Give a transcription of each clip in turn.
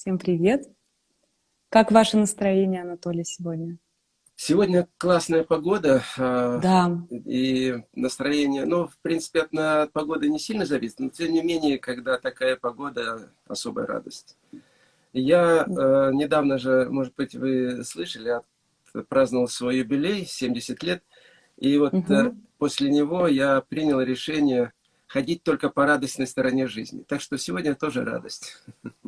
Всем привет. Как ваше настроение, Анатолий, сегодня? Сегодня классная погода. А, да. И настроение, ну, в принципе, от, от погоды не сильно зависит, но тем не менее, когда такая погода, особая радость. Я э, недавно же, может быть, вы слышали, праздновал свой юбилей, 70 лет. И вот угу. после него я принял решение ходить только по радостной стороне жизни. Так что сегодня тоже радость.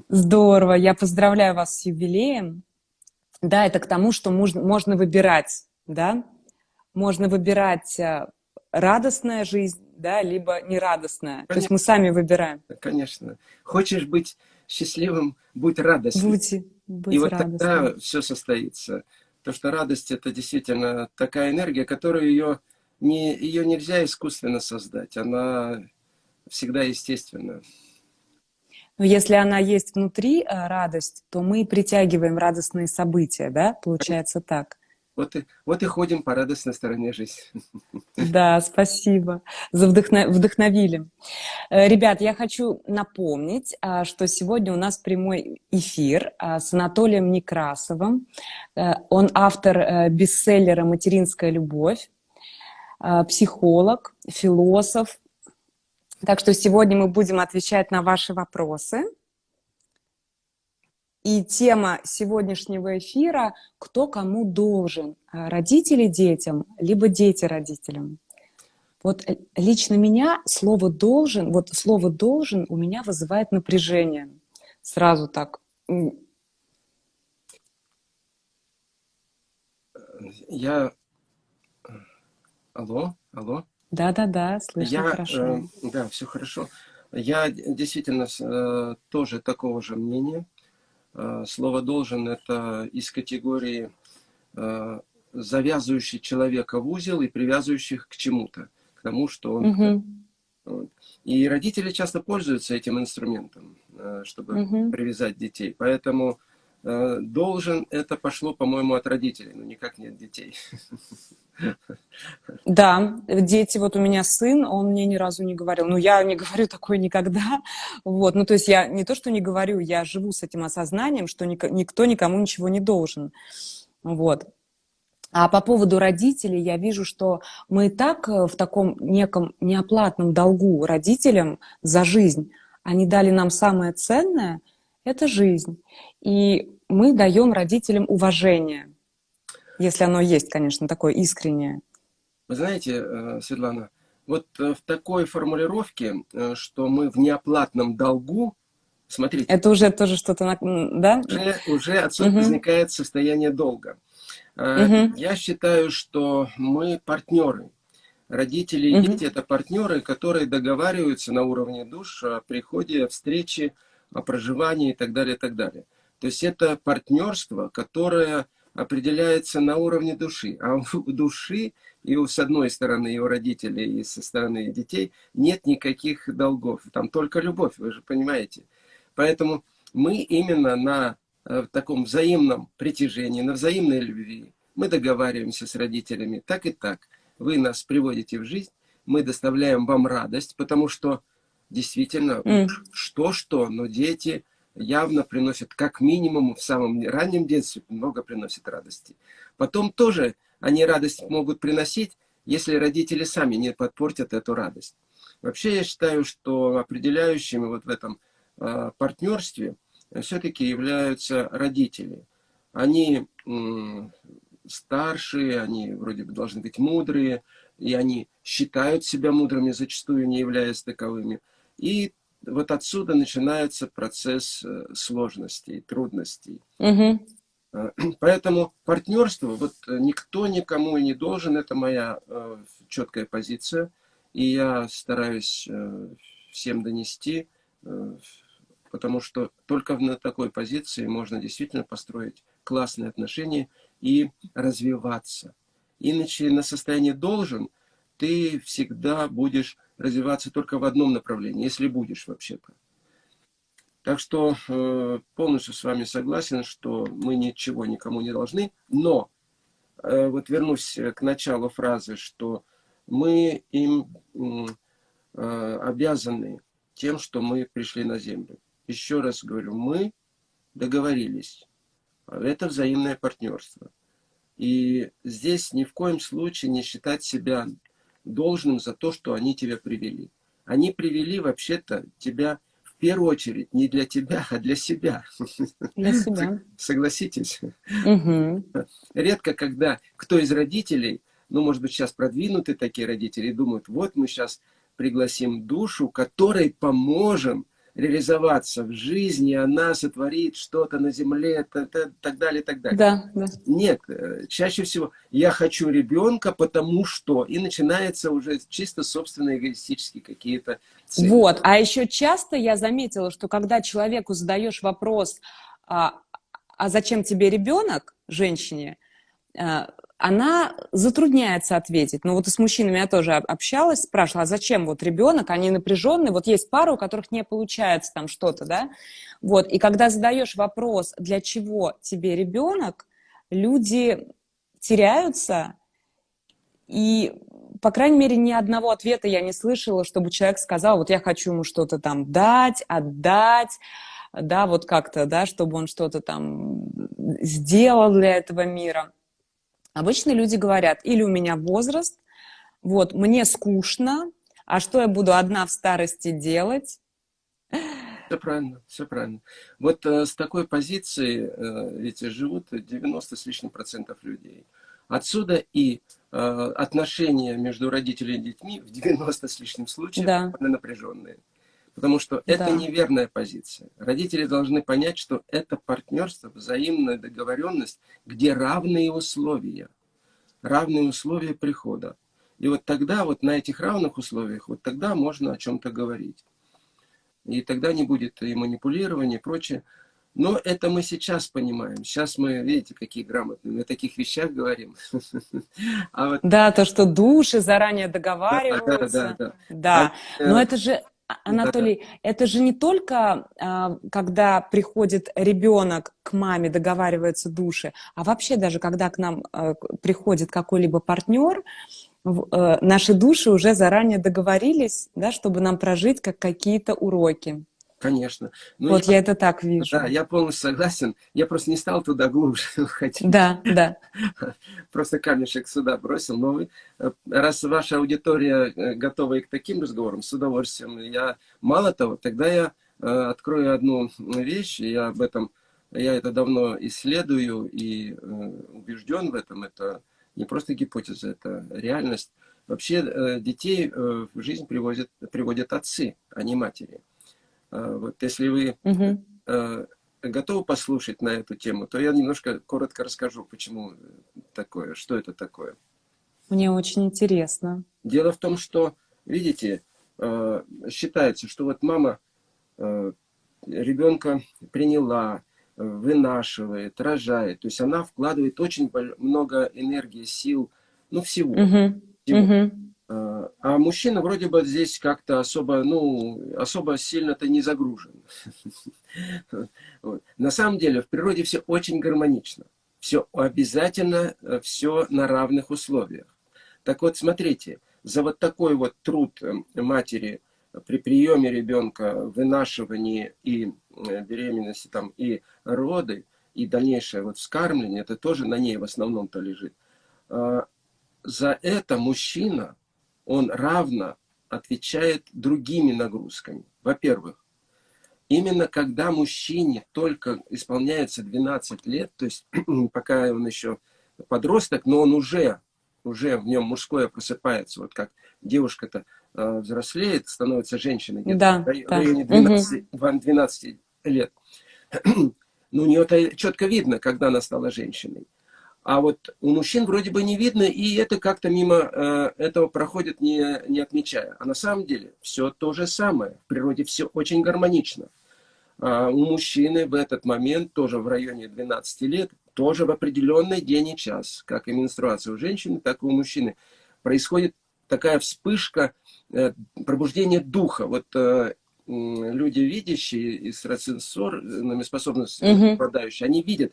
Здорово, я поздравляю вас с юбилеем. Да, это к тому, что можно, можно выбирать, да, можно выбирать э, радостная жизнь, да, либо нерадостная. Конечно. То есть мы сами выбираем. Конечно. Хочешь быть счастливым, будь радостным. Будьте, будь И вот радостным. тогда все состоится. Потому что радость – это действительно такая энергия, которую ее, не, ее нельзя искусственно создать. Она всегда естественна. Но если она есть внутри, э, радость, то мы притягиваем радостные события, да? Получается так. Вот и, вот и ходим по радостной стороне жизни. Да, спасибо. За вдохно, вдохновили. Э, ребят, я хочу напомнить, а, что сегодня у нас прямой эфир а, с Анатолием Некрасовым. Э, он автор бестселлера «Материнская любовь», психолог, философ, так что сегодня мы будем отвечать на ваши вопросы. И тема сегодняшнего эфира – кто кому должен, родители детям, либо дети родителям. Вот э, лично меня слово «должен», вот слово «должен» у меня вызывает напряжение. Сразу так. Я... Алло, алло. Да-да-да, слышно я, хорошо. Э, да, все хорошо. Я действительно э, тоже такого же мнения. Э, слово «должен» — это из категории э, завязывающий человека в узел и привязывающих к чему-то, к тому, что он... Угу. Вот. И родители часто пользуются этим инструментом, э, чтобы угу. привязать детей. Поэтому э, «должен» — это пошло, по-моему, от родителей, но никак не от детей. Да, дети, вот у меня сын, он мне ни разу не говорил, ну, я не говорю такое никогда, вот, ну, то есть я не то, что не говорю, я живу с этим осознанием, что никто никому ничего не должен, вот. А по поводу родителей я вижу, что мы и так э, в таком неком неоплатном долгу родителям за жизнь. Они дали нам самое ценное – это жизнь. И мы даем родителям уважение. Если оно есть, конечно, такое искреннее. Вы знаете, э, Светлана, вот э, в такой формулировке, э, что мы в неоплатном долгу, смотрите. Это уже тоже что-то, да? Уже, уже отсюда угу. возникает состояние долга. Угу. Я считаю, что мы партнеры. Родители и дети – это партнеры, которые договариваются на уровне душ о приходе, встрече, о проживании и так далее, и так далее. То есть это партнерство, которое определяется на уровне души. А у души, и с одной стороны, и у родителей, и со стороны детей нет никаких долгов. Там только любовь, вы же понимаете. Поэтому мы именно на э, таком взаимном притяжении, на взаимной любви, мы договариваемся с родителями так и так. Вы нас приводите в жизнь, мы доставляем вам радость, потому что действительно, что-что, mm. но дети явно приносят, как минимум, в самом раннем детстве много приносит радости. Потом тоже они радость могут приносить, если родители сами не подпортят эту радость. Вообще я считаю, что определяющими вот в этом э, партнерстве все-таки являются родители. Они э, старшие, они вроде бы должны быть мудрые, и они считают себя мудрыми, зачастую не являясь таковыми. И вот отсюда начинается процесс э, сложностей, трудностей. Угу. Поэтому партнерство, вот э, никто никому не должен, это моя четкая позиция. И я стараюсь всем донести, потому что только на такой позиции можно действительно построить классные отношения и развиваться. Иначе на состоянии должен ты всегда будешь развиваться только в одном направлении, если будешь вообще-то. Так что э, полностью с вами согласен, что мы ничего никому не должны, но э, вот вернусь к началу фразы, что мы им э, обязаны тем, что мы пришли на землю. Еще раз говорю, мы договорились. Это взаимное партнерство. И здесь ни в коем случае не считать себя должным за то, что они тебя привели. Они привели вообще-то тебя в первую очередь не для тебя, а для себя. Для себя. Согласитесь? Угу. Редко, когда кто из родителей, ну, может быть, сейчас продвинутые такие родители, думают, вот мы сейчас пригласим душу, которой поможем реализоваться в жизни, она сотворит что-то на земле, так далее, так далее. Да, да. Нет, э, чаще всего я хочу ребенка, потому что, и начинается уже чисто собственные эгоистические какие-то цели. Вот, а еще часто я заметила, что когда человеку задаешь вопрос, а, а зачем тебе ребенок, женщине, э, она затрудняется ответить. Ну вот и с мужчинами я тоже общалась, спрашивала, а зачем вот ребенок, они напряженные, вот есть пары, у которых не получается там что-то, да, вот, и когда задаешь вопрос, для чего тебе ребенок, люди теряются, и, по крайней мере, ни одного ответа я не слышала, чтобы человек сказал, вот я хочу ему что-то там дать, отдать, да, вот как-то, да, чтобы он что-то там сделал для этого мира. Обычно люди говорят, или у меня возраст, вот, мне скучно, а что я буду одна в старости делать? Все правильно, все правильно. Вот э, с такой позиции э, ведь живут 90 с лишним процентов людей. Отсюда и э, отношения между родителями и детьми в 90 с лишним случаев да. напряженные. Потому что это да. неверная позиция. Родители должны понять, что это партнерство, взаимная договоренность, где равные условия. Равные условия прихода. И вот тогда, вот на этих равных условиях, вот тогда можно о чем-то говорить. И тогда не будет и манипулирования, и прочее. Но это мы сейчас понимаем. Сейчас мы, видите, какие грамотные, мы о таких вещах говорим. А вот... Да, то, что души заранее договариваются. Да, да, да. да. да. А, Но это же Анатолий, да. это же не только а, когда приходит ребенок к маме, договариваются души, а вообще даже когда к нам а, приходит какой-либо партнер, а, наши души уже заранее договорились, да, чтобы нам прожить как какие-то уроки. Конечно. Но ну, вот я, я это так вижу. Да, я полностью согласен. Я просто не стал туда глубже уходить. Да, да. Просто камешек сюда бросил. Но вы, э, раз ваша аудитория э, готова и к таким разговорам, с удовольствием. Я, мало того, тогда я э, открою одну вещь, я об этом, я это давно исследую и убежден в этом. Это не просто гипотеза, это реальность. Вообще детей в жизнь приводят, приводят отцы, а не матери. А, вот если вы угу. готовы послушать на эту тему, то я немножко коротко расскажу, почему такое, что это такое. Мне очень интересно. Дело в том, что, видите, считается, что вот мама ребенка приняла, вынашивает, рожает. То есть она вкладывает очень много энергии, сил, ну всего. Угу. всего. Угу. А мужчина вроде бы здесь как-то особо, ну, особо сильно-то не загружен. На самом деле в природе все очень гармонично. Все обязательно, э, все на равных условиях. Так вот, смотрите, за вот такой вот труд э, матери при приеме ребенка, вынашивании и э, беременности, там, и роды, и дальнейшее вот вскармливание, это тоже на ней в основном-то лежит. А, за это мужчина он равно отвечает другими нагрузками. Во-первых, именно когда мужчине только исполняется 12 лет, то есть пока он еще подросток, но он уже, уже в нем мужское просыпается, вот как девушка-то э, взрослеет, становится женщиной где-то да, в районе 12, угу. 12 лет. ну, у нее это четко видно, когда она стала женщиной. А вот у мужчин вроде бы не видно, и это как-то мимо э, этого проходит, не, не отмечая. А на самом деле все то же самое. В природе все очень гармонично. А у мужчины в этот момент, тоже в районе 12 лет, тоже в определенный день и час, как и менструация у женщины, так и у мужчины, происходит такая вспышка э, пробуждения духа. Вот э, люди, видящие экстрасенсорными способностями, угу. они видят,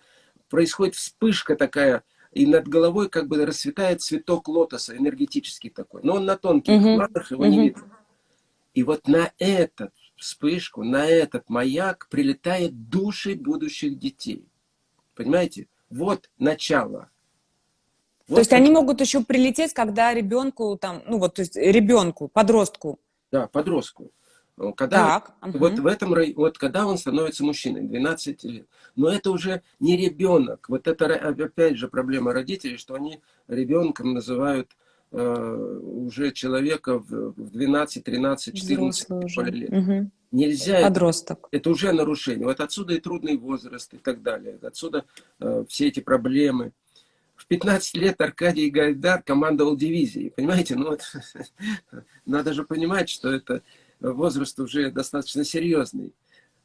происходит вспышка такая, и над головой как бы расцветает цветок лотоса, энергетический такой. Но он на тонких угу. планах, его угу. не видно. И вот на этот вспышку, на этот маяк прилетает души будущих детей. Понимаете? Вот начало. Вот то есть они могут еще прилететь, когда ребенку там, ну вот, то есть ребенку, подростку. Да, подростку. Когда, так, угу. Вот в этом вот когда он становится мужчиной, 12 лет. Но это уже не ребенок. Вот это опять же проблема родителей, что они ребенком называют э, уже человека в 12, 13, 14 лет. Угу. Нельзя. Подросток. Это, это уже нарушение. Вот отсюда и трудный возраст и так далее. Отсюда э, все эти проблемы. В 15 лет Аркадий Гайдар командовал дивизией. Понимаете? Ну, вот, надо же понимать, что это возраст уже достаточно серьезный.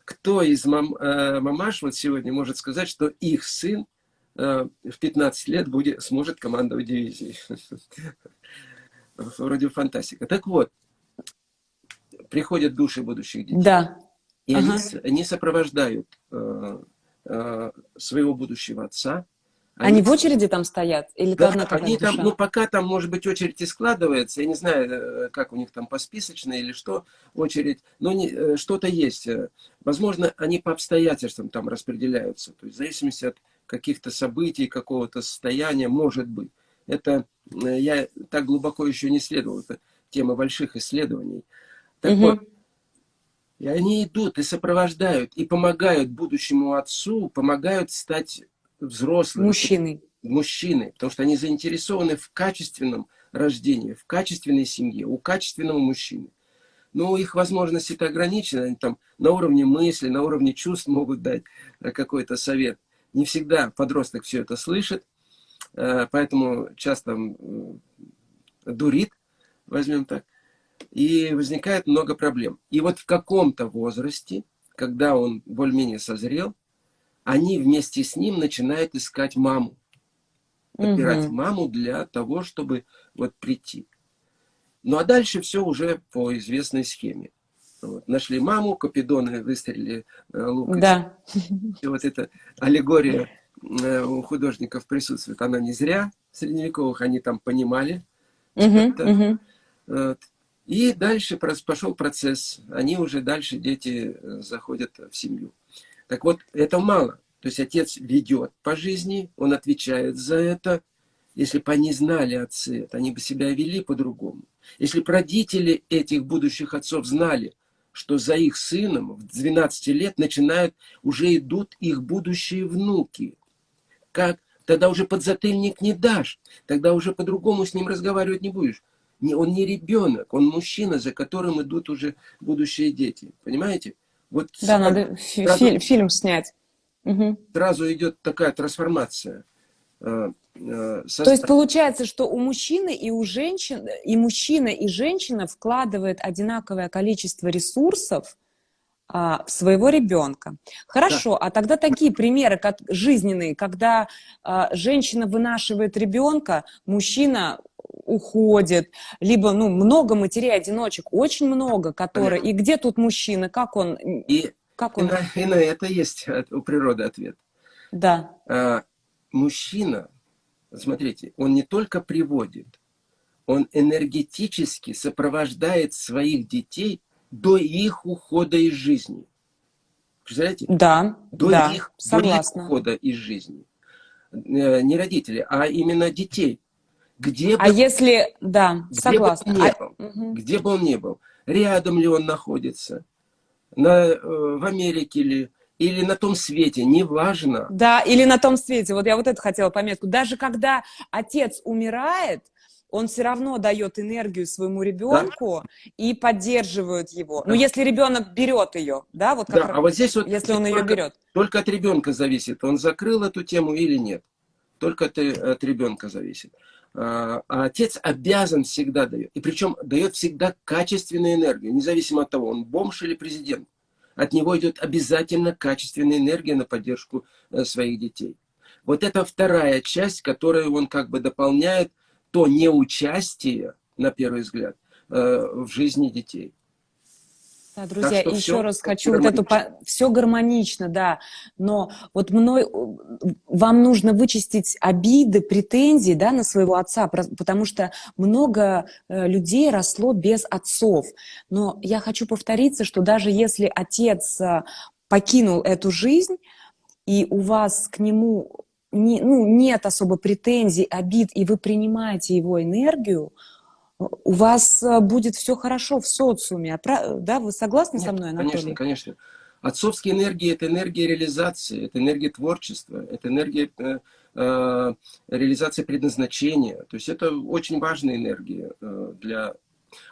Кто из мам, э, мамаш вот сегодня может сказать, что их сын э, в 15 лет будет, сможет командовать дивизией? Вроде фантастика. Так вот, приходят души будущих детей. Да. И ага. они, они сопровождают э, э, своего будущего отца, они, они в очереди там стоят? Или да, одна они там, ну, пока там, может быть, очередь и складывается, я не знаю, э, как у них там посписочная или что, очередь, но э, что-то есть. Возможно, они по обстоятельствам там распределяются, то есть в зависимости от каких-то событий, какого-то состояния, может быть. Это э, я так глубоко еще не исследовал, это тема больших исследований. Так угу. вот, и они идут и сопровождают, и помогают будущему отцу, помогают стать взрослые. Мужчины. Мужчины, потому что они заинтересованы в качественном рождении, в качественной семье, у качественного мужчины. Но их возможности-то ограничены, они там на уровне мысли, на уровне чувств могут дать э, какой-то совет. Не всегда подросток все это слышит, э, поэтому часто дурит, возьмем так, и возникает много проблем. И вот в каком-то возрасте, когда он более-менее созрел, они вместе с ним начинают искать маму. Подбирать угу. маму для того, чтобы вот прийти. Ну а дальше все уже по известной схеме. Вот. Нашли маму, Капидоны выстрелили э. Да. И вот эта аллегория э, у художников присутствует. Она не зря. Средневековых они там понимали. Угу, угу. Вот. И дальше пошел процесс. Они уже дальше, дети, э, заходят в семью. Так вот, это мало. То есть отец ведет по жизни, он отвечает за это. Если бы они знали отцы это, они бы себя вели по-другому. Если бы родители этих будущих отцов знали, что за их сыном в 12 лет начинают, уже идут их будущие внуки. Как? Тогда уже подзатыльник не дашь. Тогда уже по-другому с ним разговаривать не будешь. Он не ребенок, он мужчина, за которым идут уже будущие дети. Понимаете? Вот да, надо сразу, фи фильм снять. Угу. Сразу идет такая трансформация. Э, э, То есть получается, что у мужчины и у женщин, и мужчина, и женщина вкладывает одинаковое количество ресурсов а, в своего ребенка. Хорошо, да. а тогда такие примеры, как жизненные, когда а, женщина вынашивает ребенка, мужчина уходит, либо, ну, много матерей-одиночек, очень много, которые... Понятно. И где тут мужчина, как он... И, как он... И, на, и на это есть у природы ответ. Да. А, мужчина, смотрите, он не только приводит, он энергетически сопровождает своих детей до их ухода из жизни. Представляете? Да, до да, их, согласна. До их ухода из жизни. Э, не родители, а именно детей. Где а бы, если, да, где согласна. Бы а, был, угу. Где бы он ни был, рядом ли он находится, на, э, в Америке ли, или на том свете, неважно. Да, или на том свете. Вот я вот это хотела пометку. Даже когда отец умирает, он все равно дает энергию своему ребенку да. и поддерживает его. Да. Ну, если ребенок берет ее, да, вот как да, а вот здесь вот если он ее берет. Только от ребенка зависит, он закрыл эту тему или нет. Только от, от ребенка зависит. А, а отец обязан всегда дает. И причем дает всегда качественную энергию, независимо от того, он бомж или президент. От него идет обязательно качественная энергия на поддержку э, своих детей. Вот это вторая часть, которую он как бы дополняет то неучастие, на первый взгляд, э, в жизни детей. Да, друзья, еще все раз хочу вот эту... Все гармонично, да, но вот мной... Вам нужно вычистить обиды, претензии, да, на своего отца, потому что много э, людей росло без отцов. Но я хочу повториться, что даже если отец э, покинул эту жизнь, и у вас к нему не, ну, нет особо претензий, обид, и вы принимаете его энергию, у вас э, будет все хорошо в социуме. А да, вы согласны Нет, со мной, Анатолий? Конечно, конечно. Отцовские энергии – это энергия реализации, это энергия творчества, это энергия э, э, реализации предназначения. То есть это очень важная энергия э, для...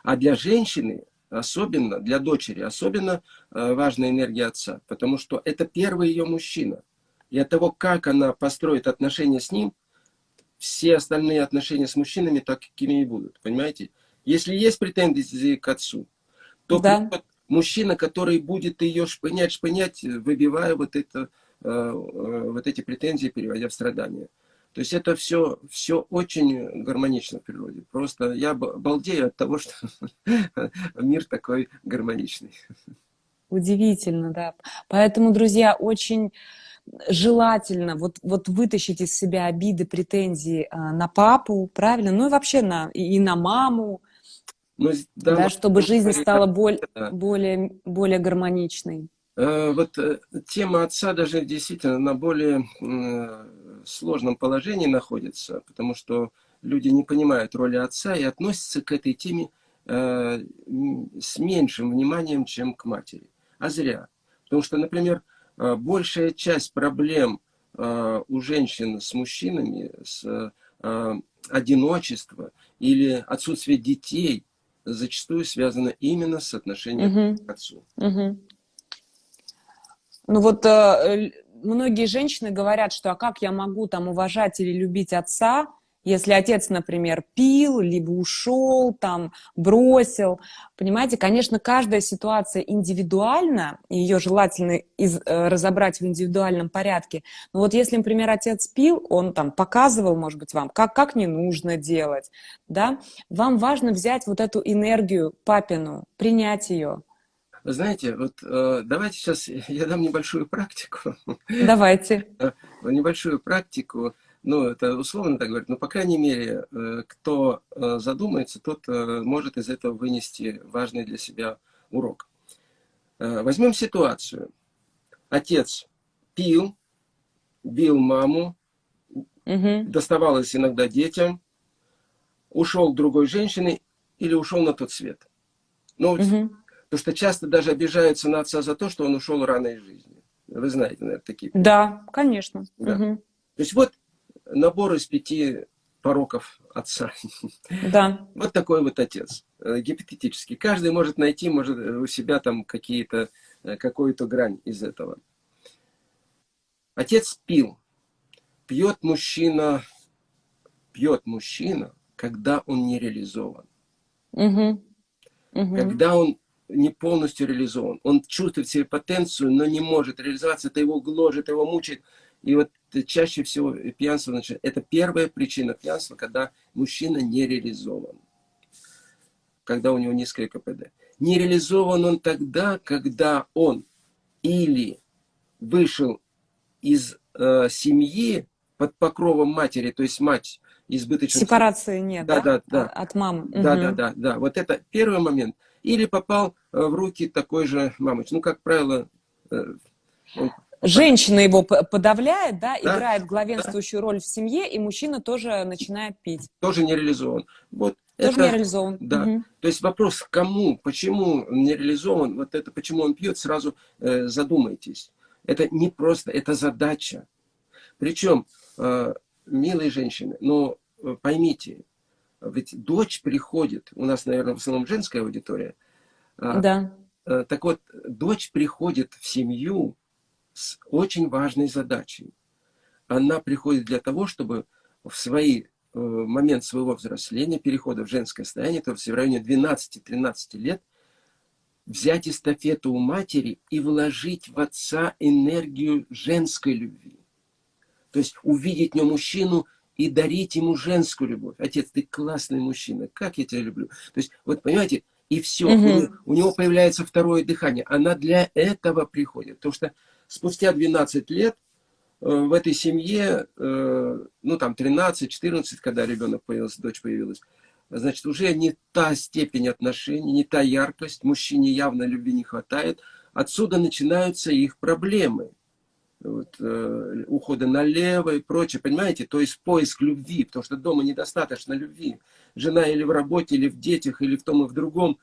А для женщины, особенно для дочери, особенно э, важная энергия отца, потому что это первый ее мужчина. И от того, как она построит отношения с ним, все остальные отношения с мужчинами такими и будут, понимаете? Если есть претензии к отцу, то да. мужчина, который будет ее шпынять, шпынять, выбивая вот, это, э, э, вот эти претензии, переводя в страдания. То есть это все, все очень гармонично в природе. Просто я балдею от того, что мир такой гармоничный. Удивительно, да. Поэтому, друзья, очень желательно вот, вот вытащить из себя обиды, претензии а, на папу, правильно? Ну и вообще на, и на маму, ну, да, да, чтобы жизнь стала боль, да. более, более гармоничной. Э, вот э, тема отца даже действительно на более сложном положении находится, потому что люди не понимают роли отца и относятся к этой теме э, с меньшим вниманием, чем к матери. А зря. Потому что, например, Э, большая часть проблем э, у женщин с мужчинами, с э, одиночества или отсутствие детей зачастую связано именно с отношением угу. к отцу. Угу. Ну вот э, многие женщины говорят, что а как я могу там уважать или любить отца, если отец, например, пил, либо ушел, там, бросил, понимаете, конечно, каждая ситуация индивидуальна, ее желательно из, э, разобрать в индивидуальном порядке. Но вот если, например, отец пил, он там показывал, может быть, вам, как, как не нужно делать, да, вам важно взять вот эту энергию папину, принять ее. Знаете, вот э, давайте сейчас я дам небольшую практику. Давайте. Небольшую практику ну, это условно так говорить, но, по крайней мере, э, кто э, задумается, тот э, может из этого вынести важный для себя урок. Возьмем ситуацию. Отец пил, бил маму, угу. доставалось иногда детям, ушел к другой женщине или ушел на тот свет. Ну, угу. потому что часто даже обижаются на отца за то, что он ушел рано из жизни. Вы знаете, наверное, такие. Да, конечно. Да. Угу. То есть вот набор из пяти пороков отца. Да. Вот такой вот отец, э, гипотетический. Каждый может найти, может у себя там какие-то, э, какую-то грань из этого. Отец пил. Пьет мужчина, пьет мужчина, когда он не реализован. Угу. Угу. Когда он не полностью реализован. Он чувствует себе потенцию, но не может реализоваться. Это его гложет, его мучает. И вот чаще всего пьянство, значит, это первая причина пьянства, когда мужчина не реализован. Когда у него низкое КПД. Не реализован он тогда, когда он или вышел из э, семьи под покровом матери, то есть мать избыточно... Сепарации нет, да? Да, да, От мамы. Да, угу. да, да, да. Вот это первый момент. Или попал э, в руки такой же мамы. Ну, как правило, э, он Женщина его подавляет, да, да, играет главенствующую да. роль в семье, и мужчина тоже начинает пить. Тоже не реализован. Вот тоже это, не реализован. Да. Угу. То есть вопрос, кому, почему не реализован, вот это, почему он пьет, сразу э, задумайтесь. Это не просто, это задача. Причем, э, милые женщины, но э, поймите, ведь дочь приходит, у нас, наверное, в основном женская аудитория. Э, да. Э, так вот, дочь приходит в семью, с очень важной задачей. Она приходит для того, чтобы в свой э, момент своего взросления, перехода в женское состояние, то есть в районе 12-13 лет, взять эстафету у матери и вложить в отца энергию женской любви. То есть увидеть в нем мужчину и дарить ему женскую любовь. Отец, ты классный мужчина, как я тебя люблю. То есть, вот понимаете, И все, угу. у, у него появляется второе дыхание. Она для этого приходит. Потому что спустя 12 лет э, в этой семье, э, ну там 13-14, когда ребенок появился, дочь появилась, значит, уже не та степень отношений, не та яркость, мужчине явно любви не хватает. Отсюда начинаются их проблемы. Вот, э, ухода налево и прочее, понимаете? То есть поиск любви, потому что дома недостаточно любви. Жена или в работе, или в детях, или в том и в другом.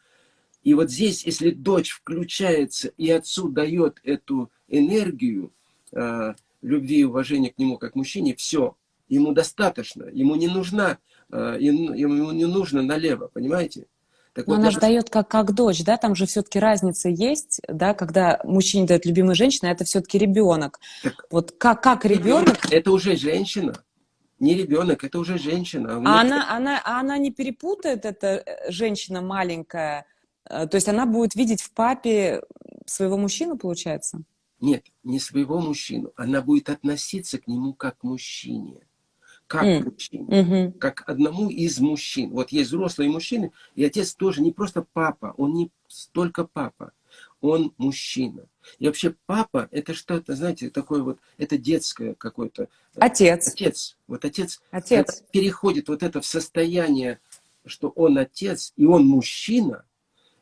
И вот здесь, если дочь включается и отцу дает эту энергию э, любви и уважения к нему как мужчине, все, ему достаточно, ему не нужна Э, ему не нужно налево, понимаете? Так Но вот она же дает как, как дочь, да, там же все-таки разница есть, да, когда мужчине дает любимая женщина, это все-таки ребенок. Так, вот как, как ребенок... Это уже женщина, не ребенок, это уже женщина. А она, она, а она не перепутает, эта э, женщина маленькая, то есть она будет видеть в папе своего мужчину, получается? Нет, не своего мужчину, она будет относиться к нему как к мужчине как mm. мужчине, mm-hmm. как одному из мужчин. Вот есть взрослые мужчины, и отец тоже не просто папа, он не столько папа, он мужчина. И вообще папа, это что-то, знаете, такое вот, это детское какое-то. Отец. Отец. Вот отец, отец. переходит вот это в состояние, что он отец, и он мужчина,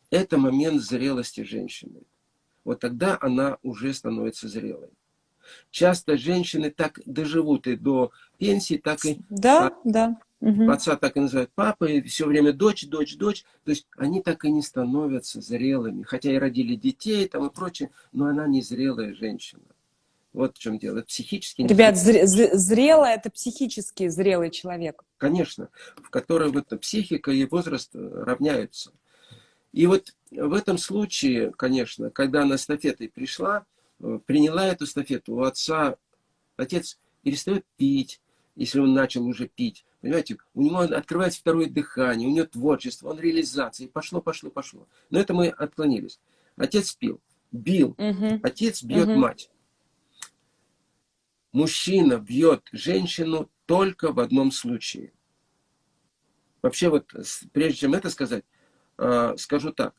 это момент зрелости женщины. Вот тогда она уже становится зрелой. Часто женщины так доживут и до пенсии, так и... Да, да. Угу. Отца так и называют папой, все время дочь, дочь, дочь. То есть они так и не становятся зрелыми. Хотя и родили детей там и прочее, но она не зрелая женщина. Вот в чем дело. Это психически... Ребят, зре зрелый – это психически зрелый человек. Конечно, в которой вот психика и возраст равняются. И вот в этом случае, конечно, когда она эстафетой пришла, Э, приняла эту эстафету у отца. Отец перестает пить, если он начал уже пить. Понимаете, у него открывается второе дыхание, у него творчество, он реализация. Пошло, пошло, пошло. Но это мы отклонились. Отец пил, бил. Угу. Отец бьет угу. мать. Мужчина бьет женщину только в одном случае. Вообще вот, прежде чем это сказать, скажу так.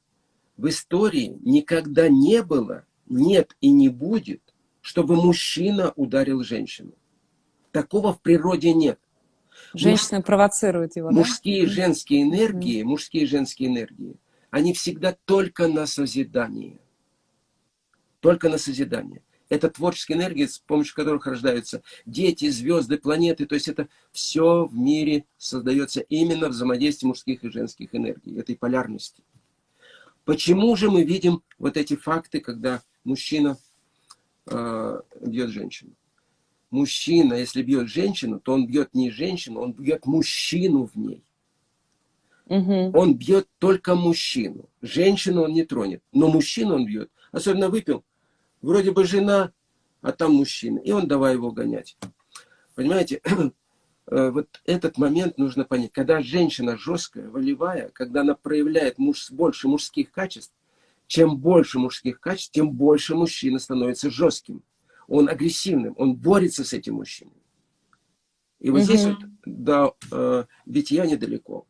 В истории никогда не было нет и не будет, чтобы мужчина ударил женщину. Такого в природе нет. Женщина Муж... провоцирует его, Мужские да? женские энергии, мужские и женские энергии, они всегда только на созидание. Только на созидание. Это творческие энергии, с помощью которых рождаются дети, звезды, планеты. То есть это все в мире создается именно взаимодействие мужских и женских энергий, этой полярности. Почему же мы видим вот эти факты, когда мужчина э, бьет женщину? Мужчина, если бьет женщину, то он бьет не женщину, он бьет мужчину в ней. Угу. Он бьет только мужчину. Женщину он не тронет, но мужчину он бьет. Особенно выпил, вроде бы жена, а там мужчина. И он давай его гонять. Понимаете, Э, вот этот момент нужно понять. Когда женщина жесткая, волевая, когда она проявляет муж, больше мужских качеств, чем больше мужских качеств, тем больше мужчина становится жестким. Он агрессивным, он борется с этим мужчиной. И вот угу. здесь вот до э, битья недалеко.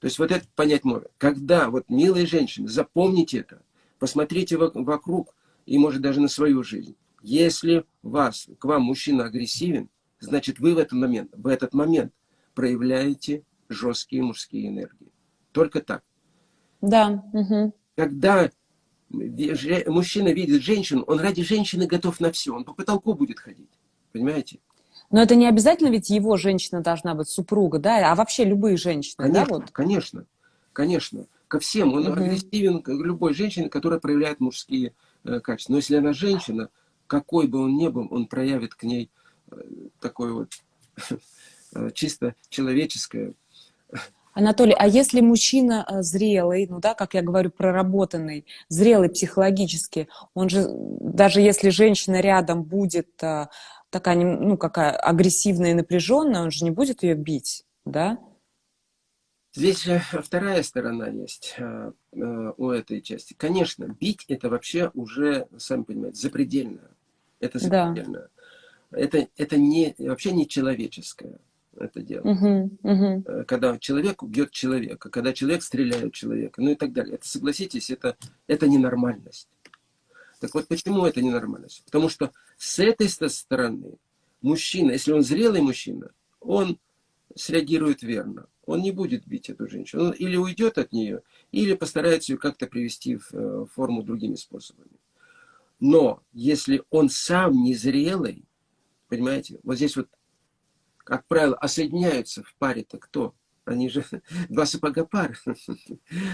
То есть вот это понять можно. Когда, вот милые женщины, запомните это, посмотрите вокруг и может даже на свою жизнь. Если вас, к вам мужчина агрессивен, значит вы в этот момент, в этот момент проявляете жесткие мужские энергии. Только так. Да. Угу. Когда мужчина видит женщину, он ради женщины готов на все. Он по потолку будет ходить. Понимаете? Но это не обязательно, ведь его женщина должна быть супруга, да? А вообще любые женщины, конечно, да? Вот? Конечно, конечно. Ко всем. Он угу. агрессивен к любой женщине, которая проявляет мужские э, качества. Но если она женщина, какой бы он ни был, он проявит к ней такое вот чисто человеческое. Анатолий, а если мужчина э, зрелый, ну да, как я говорю, проработанный, зрелый психологически, он же, даже если женщина рядом будет э, такая, ну, какая агрессивная и напряженная, он же не будет ее бить, да? Здесь же вторая сторона есть э, у этой части. Конечно, бить это вообще уже, сами понимаете, запредельно. Это запредельно. Да это, это не, вообще не человеческое. это дело. Угу, угу. Когда человек убьет человека, когда человек стреляет человека, ну и так далее. Это, согласитесь, это, это ненормальность. Так вот, почему это ненормальность? Потому что с этой стороны мужчина, если он зрелый мужчина, он среагирует верно. Он не будет бить эту женщину. Он или уйдет от нее, или постарается ее как-то привести в э, форму другими способами. Но если он сам незрелый, понимаете, вот здесь вот как правило, а соединяются в паре-то кто? Они же два сапога пар.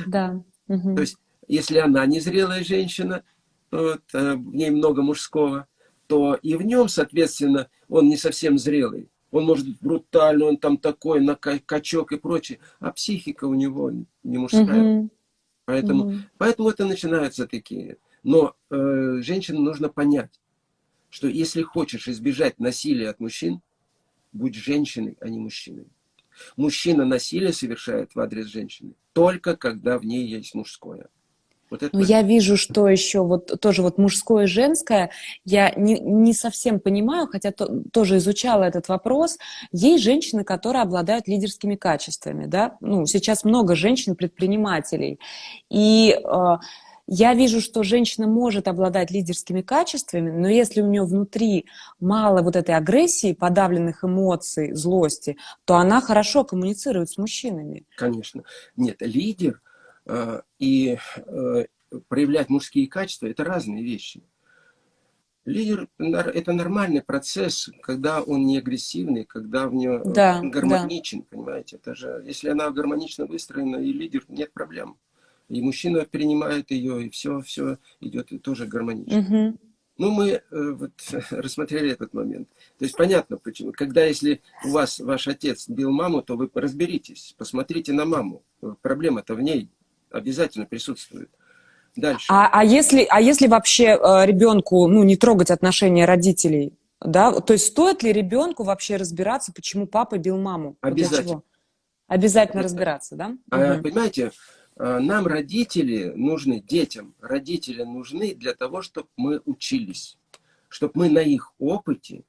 Да. Угу. То есть, если она незрелая женщина, вот, э, в ней много мужского, то и в нем, соответственно, он не совсем зрелый. Он может быть брутальный, он там такой, на качок и прочее. А психика у него не мужская. Угу. Поэтому, угу. поэтому это начинаются такие. Но э, женщинам нужно понять, что если хочешь избежать насилия от мужчин, будь женщиной, а не мужчиной. Мужчина насилие совершает в адрес женщины только когда в ней есть мужское. Вот это... Но я вижу, что еще вот тоже вот мужское и женское, я не, не совсем понимаю, хотя то, тоже изучала этот вопрос. Есть женщины, которые обладают лидерскими качествами, да? Ну, сейчас много женщин-предпринимателей. И э, я вижу, что женщина может обладать лидерскими качествами, но если у нее внутри мало вот этой агрессии, подавленных эмоций, злости, то она хорошо коммуницирует с мужчинами. Конечно. Нет, лидер и э, проявлять мужские качества – это разные вещи. Лидер – это нормальный процесс, когда он не агрессивный, когда в нее да, гармоничен, да. понимаете. Это же, если она гармонично выстроена, и лидер, нет проблем и мужчина принимает ее, и все, все идет тоже гармонично. Угу. Ну, мы э, вот, рассмотрели этот момент. То есть понятно, почему. Когда, если у вас ваш отец бил маму, то вы разберитесь, посмотрите на маму. Проблема-то в ней обязательно присутствует. Дальше. А, а, если, а если вообще э, ребенку ну, не трогать отношения родителей? Да? То есть стоит ли ребенку вообще разбираться, почему папа бил маму? Обязательно. Обязательно разбираться, да? А, угу. Понимаете, Э, нам родители нужны, детям родители нужны для того, чтобы мы учились. Чтобы мы на их опыте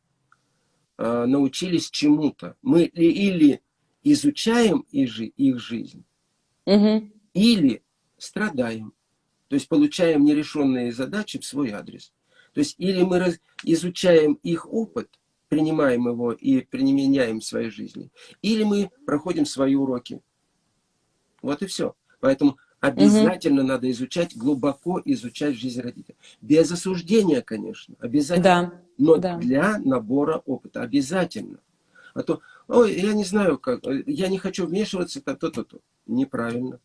э, научились чему-то. Мы или изучаем их жизнь, угу. Или страдаем. То есть получаем нерешенные задачи в свой адрес. То есть или мы изучаем их опыт, принимаем его и применяем в своей жизни, или мы проходим свои уроки. Вот и все. Поэтому обязательно угу. надо изучать, глубоко изучать жизнь родителей. Без осуждения, конечно, обязательно. Да. Но да. для набора опыта обязательно. А то, ой, я не знаю, как, я не хочу вмешиваться, то-то-то. Неправильно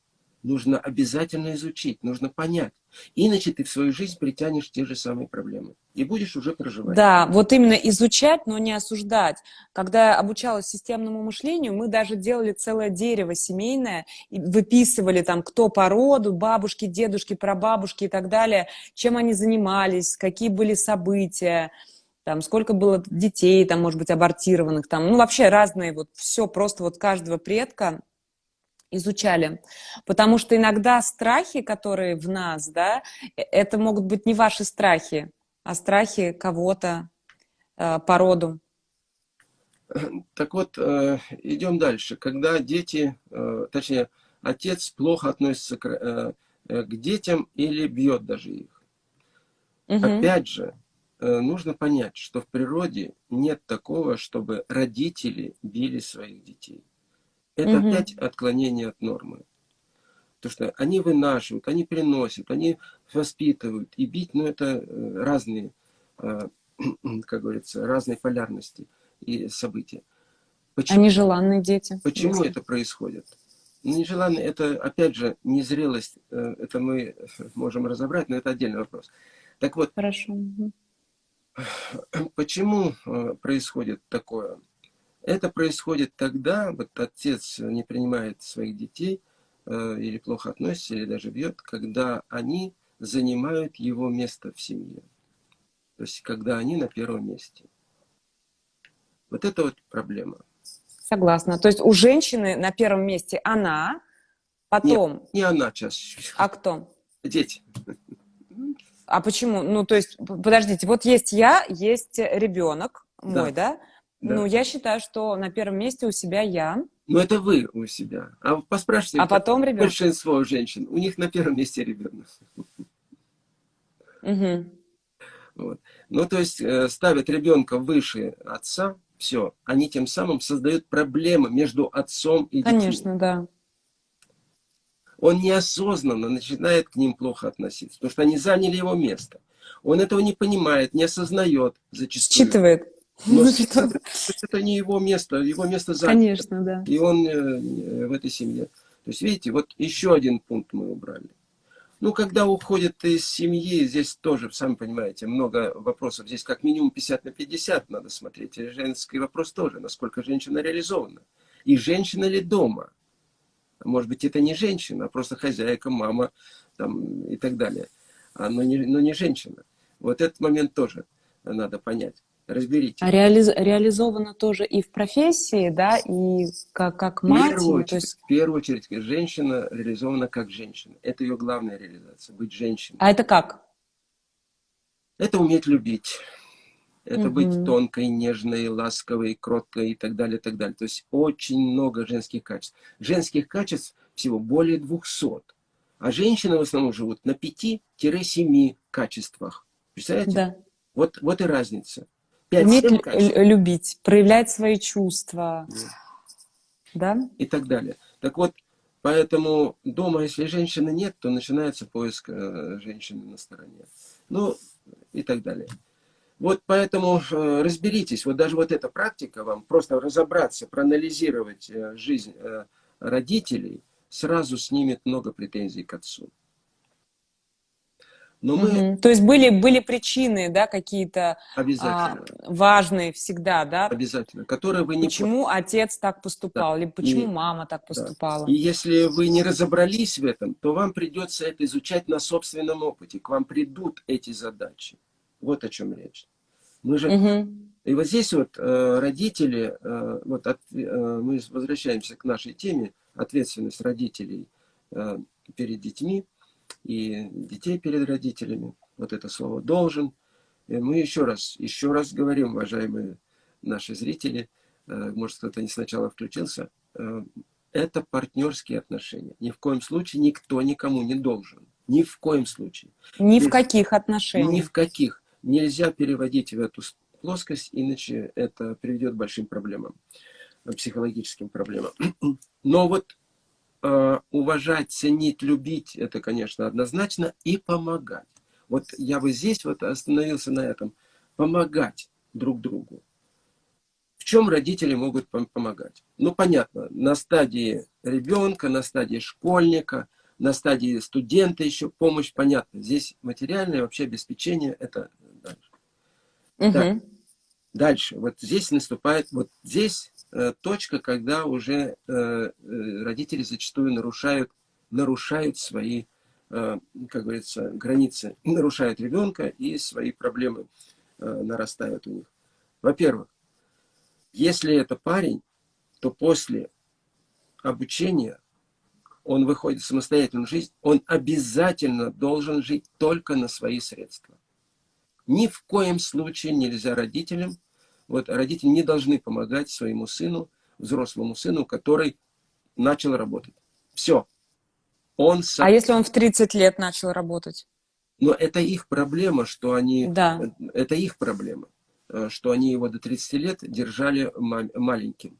нужно обязательно изучить, нужно понять. Иначе ты в свою жизнь притянешь те же самые проблемы. И будешь уже проживать. Да, вот именно изучать, но не осуждать. Когда я обучалась системному мышлению, мы даже делали целое дерево семейное, и выписывали там, кто по роду, бабушки, дедушки, прабабушки и так далее, чем они занимались, какие были события, там, сколько было детей, там, может быть, абортированных, там, ну, вообще разные, вот, все просто вот каждого предка изучали. Потому что иногда страхи, которые в нас, да, э, это могут быть не ваши страхи, а страхи кого-то э, по роду. Так вот, э, идем дальше. Когда дети, э, точнее, отец плохо относится к, э, э к детям или бьет даже их. Угу. Опять же, э, нужно понять, что в природе нет такого, чтобы родители били своих детей. Это угу. опять отклонение от нормы. То, что они вынашивают, они приносят, они воспитывают. И бить, ну, это э, разные, э, как говорится, разные полярности и события. Почему, они желанные дети. Почему если... это происходит? Ну, нежеланные, это, опять же, незрелость. Э, это мы можем разобрать, но это отдельный вопрос. Так вот, Хорошо. почему происходит такое? Это происходит тогда, вот отец не принимает своих детей, э, или плохо относится, или даже бьет, когда они занимают его место в семье. То есть, когда они на первом месте. Вот это вот проблема. Согласна. То есть у женщины на первом месте она, потом... Нет, не она чаще. А кто? Дети. А почему? Ну, то есть, подождите, вот есть я, есть ребенок мой, да? да? Да. Ну, я считаю, что на первом месте у себя я. Ну, это вы у себя. А поспрашивайте, а потом ребенок. большинство женщин, у них на первом месте ребенок. Угу. Вот. Ну, то есть э, ставят ребенка выше отца, все, они тем самым создают проблемы между отцом и детьми. Конечно, да. Он неосознанно начинает к ним плохо относиться, потому что они заняли его место. Он этого не понимает, не осознает зачастую. Считывает. Но ну, это, это не его место, его место занято. Конечно, да. И он э, в этой семье. То есть, видите, вот еще один пункт мы убрали. Ну, когда уходят из семьи, здесь тоже, сами понимаете, много вопросов. Здесь как минимум 50 на 50 надо смотреть. И женский вопрос тоже, насколько женщина реализована. И женщина ли дома? Может быть, это не женщина, а просто хозяйка, мама там, и так далее. А, но, не, но не женщина. Вот этот момент тоже надо понять разберите. А реализ, реализовано тоже и в профессии, да, и как, как мать? В первую, очередь, есть... в первую очередь, женщина реализована как женщина. Это ее главная реализация, быть женщиной. А это как? Это уметь любить. Это угу. быть тонкой, нежной, ласковой, кроткой и так далее, и так далее. То есть очень много женских качеств. Женских качеств всего более 200. А женщины в основном живут на 5-7 качествах. Представляете? Да. Вот, вот и разница. Уметь любить, проявлять свои чувства. Да. да? И так далее. Так вот, поэтому дома, если женщины нет, то начинается поиск э, женщины на стороне. Ну, и так далее. Вот поэтому э, разберитесь, вот даже вот эта практика вам, просто разобраться, проанализировать э, жизнь родителей, сразу снимет много претензий к отцу. Но мы... Угу. То есть были, были причины, да, какие-то а, важные всегда, да? Обязательно. Которые вы не... Почему отец так поступал, да. либо почему и... мама так поступала. Да. И если вы не разобрались в этом, то вам придется это изучать на собственном опыте. К вам придут эти задачи. Вот о чем речь. Мы же... Угу. И вот здесь вот э, родители, э, вот от, э, мы возвращаемся к нашей теме, ответственность родителей э, перед детьми и детей перед родителями. Вот это слово «должен». И мы еще раз, еще раз говорим, уважаемые наши зрители, э, может, кто-то не сначала включился, э, это партнерские отношения. Ни в коем случае никто никому не должен. Ни в коем случае. Ни в каких отношениях. Ни в каких. Нельзя переводить в эту плоскость, иначе это приведет к большим проблемам, психологическим проблемам. Но вот Э, уважать, ценить, любить, это, конечно, однозначно, и помогать. Вот я бы здесь вот остановился на этом. Помогать друг другу. В чем родители могут помогать? Ну, понятно, на стадии ребенка, на стадии школьника, на стадии студента еще помощь, понятно. Здесь материальное вообще обеспечение, это дальше. Угу. Так, дальше. Вот здесь наступает, вот здесь точка, когда уже э, э, родители зачастую нарушают, нарушают свои, как говорится, границы, нарушают ребенка и свои проблемы нарастают у них. Во-первых, если это парень, то после обучения он выходит в самостоятельную жизнь, он обязательно должен жить только на свои средства. Ни в коем случае нельзя родителям вот родители не должны помогать своему сыну, взрослому сыну, который начал работать. Все. Он сам... А если он в 30 лет начал работать? Но это их проблема, что они... Да. Это их проблема, э, что они его до 30 лет держали маленьким.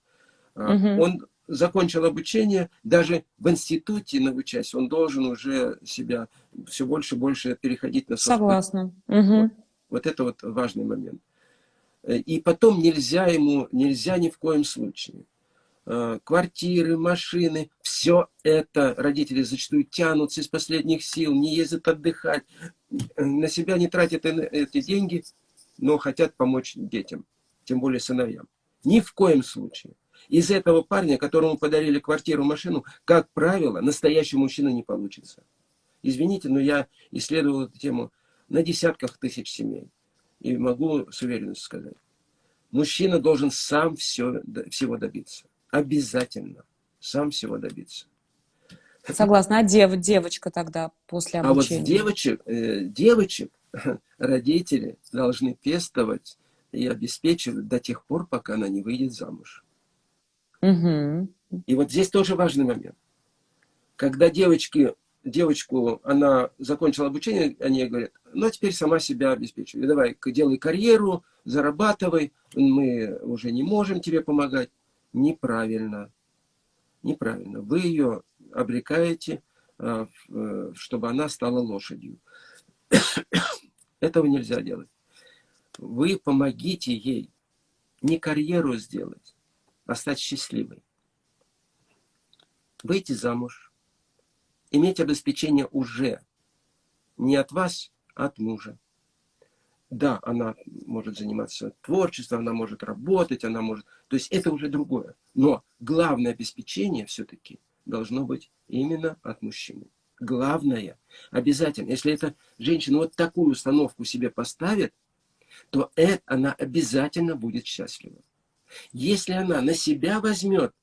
Угу. Он закончил обучение, даже в институте научась, он должен уже себя все больше и больше переходить на собственность. Согласна. Угу. Вот, вот это вот важный момент. И потом нельзя ему, нельзя ни в коем случае. Э, квартиры, машины, все это родители зачастую тянутся из последних сил, не ездят отдыхать, на себя не тратят эти деньги, но хотят помочь детям, тем более сыновьям. Ни в коем случае. Из этого парня, которому подарили квартиру, машину, как правило, настоящий мужчина не получится. Извините, но я исследовал эту тему на десятках тысяч семей. И могу с уверенностью сказать. Мужчина должен сам все, всего добиться. Обязательно. Сам всего добиться. Согласна. А дев, девочка тогда после обучения? А вот девочек, э, девочек родители должны пестовать и обеспечивать до тех пор, пока она не выйдет замуж. Угу. И вот здесь тоже важный момент. Когда девочки, девочку, она закончила обучение, они говорят, ну, а теперь сама себя обеспечивай. Давай, делай карьеру, зарабатывай, мы уже не можем тебе помогать. Неправильно. Неправильно. Вы ее обрекаете, а, э, чтобы она стала лошадью. Этого нельзя делать. Вы помогите ей не карьеру сделать, а стать счастливой. Выйти замуж, иметь обеспечение уже не от вас, а от мужа. Да, она может заниматься творчеством, она может работать, она может... То есть это уже другое. Но главное обеспечение все-таки должно быть именно от мужчины. Главное, обязательно, если эта женщина вот такую установку себе поставит, то это, она обязательно будет счастлива. Если она на себя возьмет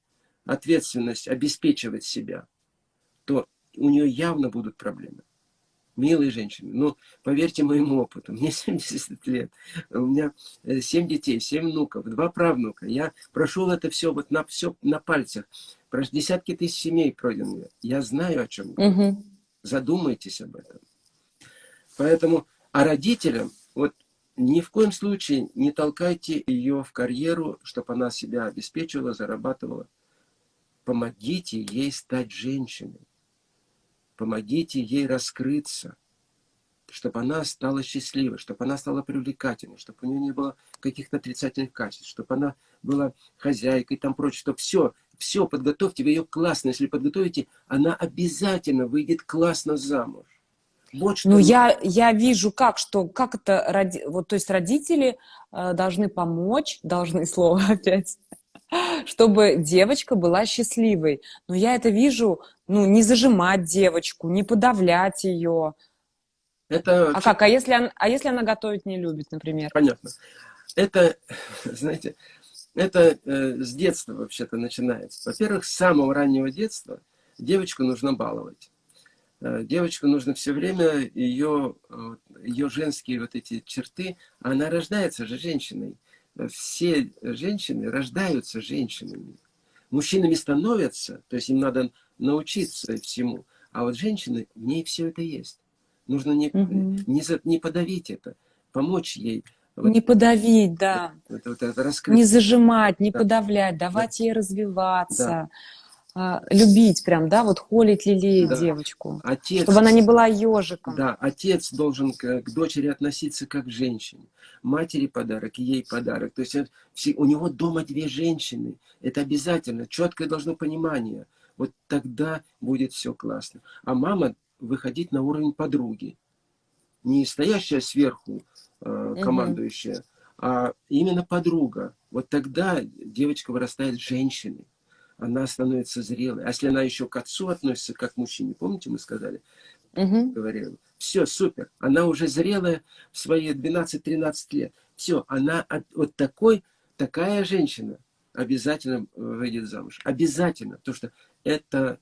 ответственность обеспечивать себя, то у нее явно будут проблемы. Милые женщины, ну, поверьте моему опыту, мне 70 лет, у меня 7 э, детей, 7 внуков, 2 правнука. Я прошел это все вот на, все на пальцах. Десятки тысяч семей пройдены. Я знаю, о чем угу. Задумайтесь об этом. Поэтому, а родителям, вот ни в коем случае не толкайте ее в карьеру, чтобы она себя обеспечивала, зарабатывала. Помогите ей стать женщиной. Помогите ей раскрыться, чтобы она стала счастливой, чтобы она стала привлекательной, чтобы у нее не было каких-то отрицательных качеств, чтобы она была хозяйкой и там прочее, чтобы все, все подготовьте, вы ее классно, если подготовите, она обязательно выйдет классно замуж. Вот что ну, я, я вижу, как, что, как это, роди, вот, то есть родители э, должны помочь, должны слово опять, чтобы девочка была счастливой. Но я это вижу, ну, не зажимать девочку, не подавлять ее. Это... А как? А если, она, а если она готовить не любит, например? Понятно. Это, знаете, это э, с детства вообще-то начинается. Во-первых, с самого раннего детства девочку нужно баловать. Э, девочку нужно все время ее, ее женские вот эти черты, она рождается же женщиной. Все женщины рождаются женщинами. Мужчинами становятся, то есть им надо научиться всему. А вот женщины, в ней все это есть. Нужно не, угу. не, за, не подавить это, помочь ей не подавить, да. Это, это, это не зажимать, не да. подавлять, давать да. ей развиваться. Да. любить прям, да, вот холить, лелеять да. девочку. Отец, чтобы она не была ежиком. Да, отец должен к, к дочери относиться как к женщине. Матери подарок, ей подарок. То есть у него дома две женщины. Это обязательно, четкое должно понимание. Вот тогда будет все классно. А мама выходить на уровень подруги. Не стоящая сверху, э, командующая, угу. а именно подруга. Вот тогда девочка вырастает женщиной. Она становится зрелой. А если она еще к отцу относится, как к мужчине, помните, мы сказали? Угу. Говорили. Все, супер. Она уже зрелая в свои 12-13 лет. Все, она вот такой, такая женщина обязательно выйдет замуж. Обязательно. Потому что это